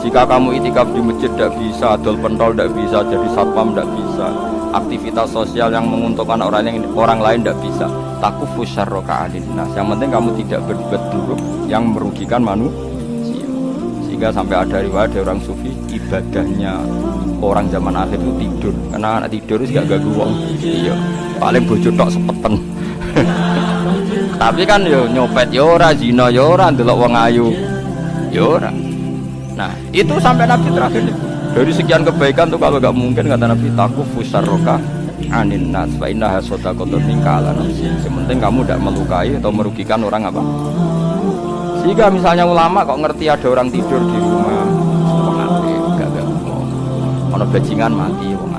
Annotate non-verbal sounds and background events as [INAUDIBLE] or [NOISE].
jika kamu itikaf di masjid tidak bisa, adol pentol tidak bisa, jadi satpam tidak bisa, aktivitas sosial yang menguntungkan orang yang orang lain tidak bisa. Takufu syarroka nah, Yang penting kamu tidak berbuat buruk yang merugikan manusia. Sehingga sampai ada riwayat dari orang sufi ibadahnya orang zaman akhir itu tidur. Karena anak tidur itu gak ganggu wong. Iya. Paling bojo tok sepeten. [LAUGHS] Tapi kan yo nyopet yo ora, zina yo ora, ndelok wong ayu. Yo ora. Nah, itu sampai Nabi terakhir. Dari sekian kebaikan tuh kalau gak mungkin kata Nabi takut fusarroka anin nas wa inna hasota kotor ningkalan. Sementing kamu tidak melukai atau merugikan orang apa. Sehingga misalnya ulama kok ngerti ada orang tidur di rumah, mati, gak gak Ono bajingan mati, wong